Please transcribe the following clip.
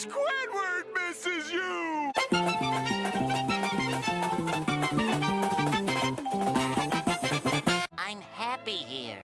Squidward misses you! I'm happy here.